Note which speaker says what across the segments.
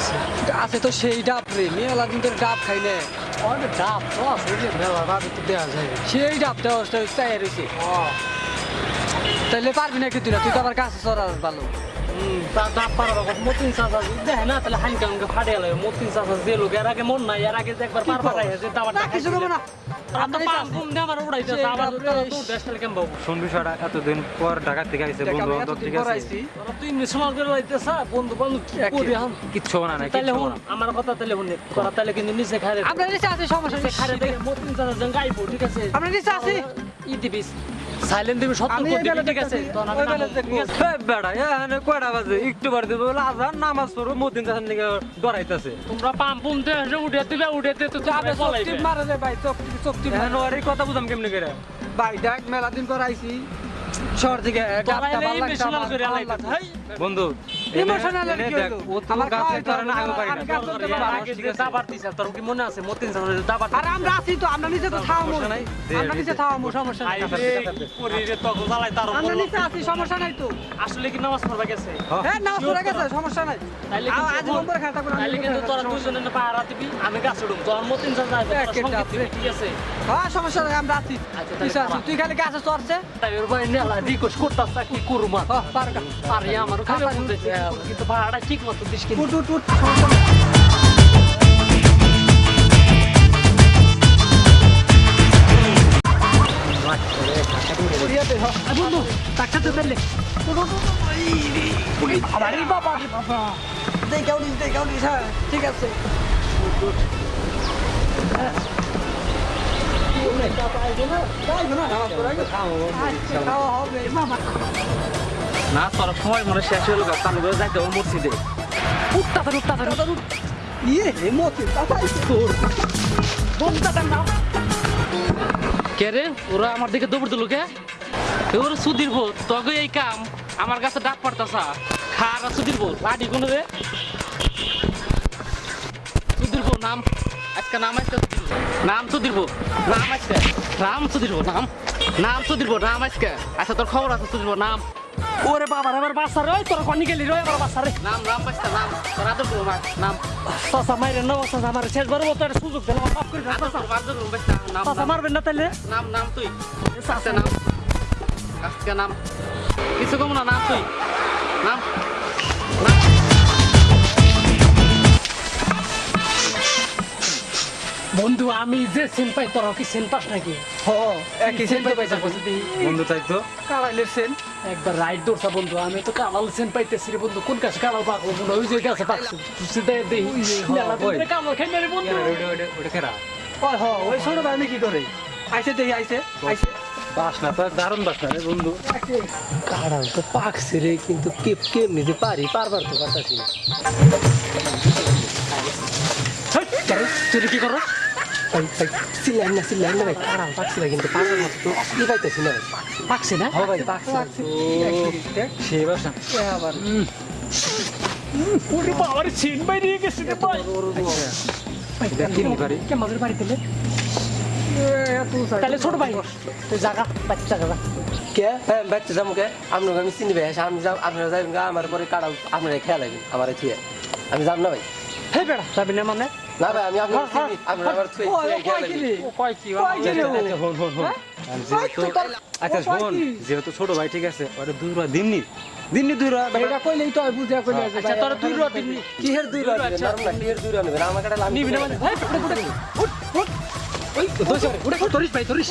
Speaker 1: হয়েছে
Speaker 2: আছে তো সেই ডাব রে মেলা দিন ধরে ডাব খাই না।
Speaker 1: অনেক ডাব তো আছে মেলা ভাবে তো দেওয়া যায়
Speaker 2: সেই ডাবটা দেওয়া চাই রয়েছে তাহলে পারবি না কি তুই? তুই তো আবার কাছে চড়ার ভালো।
Speaker 1: মতিন চাষা দেখে না তাহলে হাইন কামকে ফাটে গেল মতিন চাষা যে লোক এর আগে মন নাই এর আগে একবার পার
Speaker 3: শোন বিষয়টা এতদিন পর ঢাকা থেকে আইছে বন্ধু বান্ধব ঠিক
Speaker 2: পর
Speaker 3: আছে
Speaker 1: তুই মিসমাল করে লাইতেছ বন্ধু বান্ধব কি
Speaker 3: কিচ্ছু না না।
Speaker 1: আমার কথা হুন তাইলে কিন্তু নিচে খারে
Speaker 2: আমরা নিচে আছি সমস্যা
Speaker 1: খারে মতিন ঠিক আছে?
Speaker 2: আমরা নিচে আছি?
Speaker 1: ই দিবি। সাইলেন্ট দিবি সত্য
Speaker 2: আমি
Speaker 1: করে
Speaker 2: এই
Speaker 1: দিবি
Speaker 2: বেলা
Speaker 1: ঠিক আছে?
Speaker 2: দেখতাছি,
Speaker 1: তখন আমি
Speaker 2: ওই বেলা
Speaker 1: নামবো,
Speaker 2: দেখব।
Speaker 1: ঠিক আছে?
Speaker 3: এই বেড়া এখানে কয়টা বাজে? একটু বার দেবো আজান নামাজ পড়ো মদিন চাষের দিকে ডরাইতেছে
Speaker 1: তোমরা দিবে তো
Speaker 2: মারে ভাই চোখ চোখ টিপ
Speaker 3: ওর কথা বুঝাম কেমনি করে?
Speaker 2: ভাই দেখ মেলা দিন পর আইছি। শহর থেকে।
Speaker 3: বন্ধু
Speaker 2: আর আমার
Speaker 3: আছে
Speaker 2: তো আমরা তো আমরা। সমস্যা নাই। আমরা নিচে আছি সমস্যা নাই তো।
Speaker 1: আসলে কি নামাজ পড়বা গেছে?
Speaker 2: হ্যাঁ পড়ে গেছে সমস্যা নাই। আজ নম্বর
Speaker 1: কিন্তু তোরা দুজনে না। পাহারা দিবি আমি গাছ উঠুম তোর মতিন। ঠিক আছে?
Speaker 2: হ্যাঁ সমস্যা নাই আমরা আছি।
Speaker 1: আচ্ছা।
Speaker 2: তুই খালি গাছে চড়ছে।
Speaker 1: তাই ওর ভাই নেলা রিকোয়েস্ট করতাস কি করুম আর?
Speaker 2: পারগা।
Speaker 1: আমার কিন্তু ভাড়াটা ঠিক মতো দিস কিন্তু। বন্ধু টাকা দিলে
Speaker 2: আরে বাবা। দেখাও নিস নিস হ্যাঁ ঠিক আছে।
Speaker 3: না তোর সময় মনে শেষ হলো গা চালু করে যাইতে হবে মসজিদে
Speaker 1: উঠতা তো উঠতা তো
Speaker 2: ইয়ে মতি তাতাই
Speaker 1: কে রে? ওরা আমার দিকে দৌড় দিল কে? ওর সুধীর ভোট তবে এই কাম আমার কাছে ডাক পড়তাসা খার সুধীর ভোট লাডি কোন রে? সুধীর ভোট নাম আজকে নাম আজকে নাম সুধীর ভোট নাম আজকে। নাম সুধীর ভোট নাম। নাম সুধীর ভোট নাম আজকে। আচ্ছা তোর খবর আছে সুধীর ভোট নাম। ওরে বাবা আমার বাসা রে ওই তোর কনি গেলি রে আমার বাসা রে। নাম নাম বাসা নাম তোর আদর করো মা নাম। সাসা মাইরে নাও সাসা আমার শেষবার বড় একটা সুযোগ দিলাম মাফ করে দাও সাসা আদর করো বাসা নাম সাসা মারবেন না তাইলে? নাম নাম তুই। সাসা নাম। আজকে নাম। কিছু কম না নাম তুই। নাম। বন্ধু আমি যে সেন পাই তোর কি সেন পাস নাকি?
Speaker 2: হ একই সেন তো পাইছা
Speaker 3: বন্ধু তাই তো।
Speaker 2: কাড়াইলের সেন।
Speaker 1: একবার রাইট দৌড়ছা বন্ধু আমি তো কালাল সেন পাইতেছি রে বন্ধু। কোন কাছে কালাল পাকবো বন্ধু? ওই যে গাছে পাকছি সেটা দেই
Speaker 3: ওই।
Speaker 1: কালাল খাই না রে বন্ধু
Speaker 3: ওটা খেরা
Speaker 2: ওই হ ওই ছোট দামি কি করে আইছে দেখি আইছে আইছে।
Speaker 3: বাস না তো দারুণ বাস না রে বন্ধু।
Speaker 1: কালাল তো পাকছে রে কিন্তু কে কেমনি যে পারি পারবার তো পারতাছি না। তুই কি করো? সিলাই না সিলাই না ভাই কালাল পাকছে না কিন্তু পারবার মতো তো কি পাইতেছি না পাকছে না
Speaker 2: হ ভাই পাকছে
Speaker 3: সে বাস
Speaker 2: আবার
Speaker 1: ওরে বাবার সিন বাই নিয়ে গেছে রে ভাই
Speaker 3: দেখি নি পারি
Speaker 1: কে মাঝের বাড়িতে লে
Speaker 2: এত
Speaker 1: তাহলে ছোট ভাই তুই জাগা বাচ্চা জাগা
Speaker 4: কে হ্যাঁ বাচ্চা যাব কে আপনাকে আমি চিনি ভাই আমি যাব আপনারা যাবেন আমার পরে কাটাও আপনারা খেয়াল লাগবেন আমার থিয়ে আমি যাব না ভাই
Speaker 1: হে বেড়া যাবি না মানে
Speaker 4: না ভাই আমি আপনার চিনি আপনারা আমার থুয়ে
Speaker 2: কয় কি
Speaker 4: লাগবেন
Speaker 2: রে
Speaker 1: ও কয় কি
Speaker 2: কয় কি রে ও?
Speaker 3: আচ্ছা হন হন হন যেহেতু আচ্ছা শোন যেহেতু ছোট ভাই ঠিক আছে ওটা দুই রুয়া দিননি দিননি দুই রুয়া
Speaker 2: এটা কইলেই তো বুঝা কইলে
Speaker 1: আচ্ছা তোর দুই রো দিবি
Speaker 4: কিহের দুই রুয়া আচ্ছা নাম কিহের দুই রুয়া নেবে আমার কাটা লাগবে
Speaker 1: নিবি না ভাই পড়ে পড়ে উঠ উঠ ওই উড়ে তোরিস ভাই তোরিস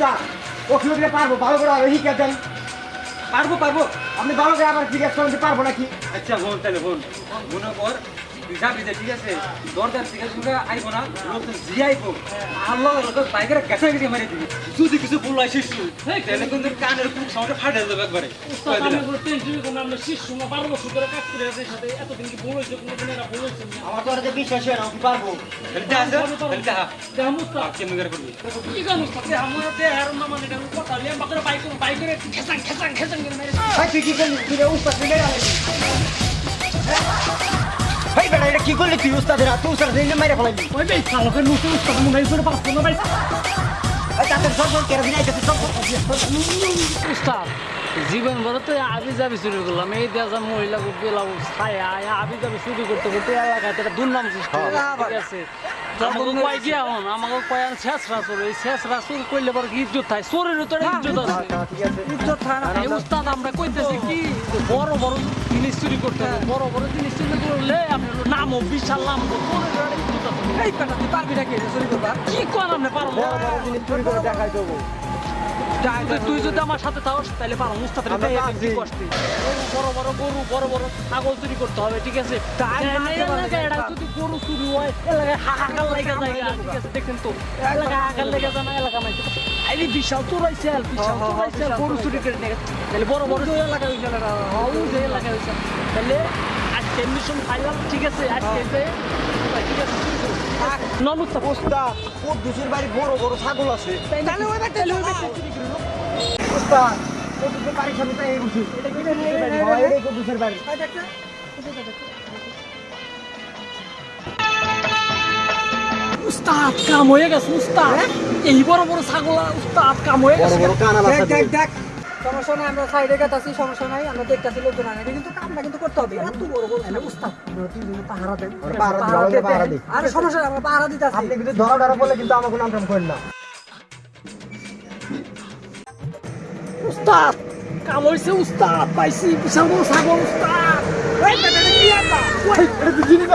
Speaker 1: নামিয়ে
Speaker 5: ওখানে পারব ভালো করে আরও শিখে দেন। পারব পারব। আপনি ভালো করে আবার জিজ্ঞেস করেন পারব নাকি?
Speaker 3: আচ্ছা বোন তাহলে বোন মনে কর যাবি যে, ঠিক আছে? দরজার থেকে শুনে আইবো না লোকজন জি আইবো। আল্লাহ বাইকের গেছে গেছে মারি দিবি। যদি কিছু ভুল হয় শিশু। তাহলে কিন্তু কানের কুক সাউন্ডে ফাটে যাবে একবারে। কই দিলাম।
Speaker 5: আমার তো আর যে বিশ্বাস হয় না আমি পারব?
Speaker 3: তাহলে যা, যা, তাহলে যা। আর কেমন করে করবি?
Speaker 5: ভাই তুই কি করলি? তুই উস্তাদ ভাই বেটা এটা কি করলি তুই উস্তাদের হাত উস্তাদ দিলে মেরে ফেলাইলি? ভাই তাদের সব সব কেরাবিন আইতে সব
Speaker 1: উস্তাদ জীবন ভরে তো আবি যাবি চুরি করলাম। এই দেশা মহিলা গেলাম ছায়া আবি যাবি চুরি করতে করতে এলাকায় একটা দুর্নাম সৃষ্টি ঠিক আছে? আমাকে কয় গিয়া হন আমাকে কয় আন শেষরা চোর এই করলে পরে কি ইজ্জত থাকে? চোরের তো একটা ইজ্জত আছে। ইজ্জত থাকে। না। উস্তাদ আমরা কইতেছি কি যে বড় বড় জিনিস চুরি করতে হবে বড় বড় জিনিস চুরি করলে আপনার নামও বিশাল নাম এই তুই পারবি নাকি চুরি করবা কি কোন আপনি? পারব
Speaker 5: জিনিস চুরি করে দেখাই দেবো।
Speaker 1: তুই- যদি আমার সাথে থাকস তাহলে পারো মুস্তাফের
Speaker 5: আমরা
Speaker 1: দেহে
Speaker 5: তো
Speaker 1: তুই কি
Speaker 5: আছি।
Speaker 1: করছিস? বড় বড় গরু বড় বড় ছাগল চুরি করতে হবে ঠিক আছে? যদি গরু চুরি হয় এলাকায় হাহাকার লেগে যায় ঠিক আছে? দেখেন তো এলাকায় হাহাকার লেগে যায় না এলাকা নাই। আরে বিশাল চোরাইছে বিশাল চোরাইছে গরু চুরি করে নিয়ে। তাহলে বড় বড় এলাকা হয়েছে এলাকা হয়েছে তাহলে আজকে মিশন ফাইনাল ঠিক আছে? আজকে ঠিক আছে নমস্কার
Speaker 5: উস্তাদ ওর দুশের বাড়ি বড় বড় ছাগল আছে।
Speaker 1: তাহলে ওই তাহলে ওই চুরি করল
Speaker 5: উস্তাদ ওর দুশের বাড়ির সামনে তাই বসি। এটা কি বাড়ি বাবা এটাই ওর দুশের বাড়ি
Speaker 1: উস্তাদ কাম হয়ে গেছে উস্তাদ। এই বড় বড় ছাগল উস্তাদ কাম হয়ে গেছে।
Speaker 5: কানাল
Speaker 2: দেখ দেখ সমস্যা নাই আমরা সাইডে কাটাছি সমস্যা নাই আমরা দেখতেছি লোকজন আনে। কিন্তু কামটা কিন্তু করতে হবে। এত বড় বড় তাহলে উস্তাদ আমরা পাহারা দেন। আরে সমস্যা নাই আমরা পাহারা দিতেছি।
Speaker 5: আপনি কিন্তু ধরা ধরা বলে কিন্তু আমাকে নাম টাম করেন না।
Speaker 1: উস্তাদ কাম হয়েছে উস্তাদ পাইছি বিশাল বড় ছাগল উস্তাদ এই বেটা, এটা কি আটা?
Speaker 5: এটা তো জিনিস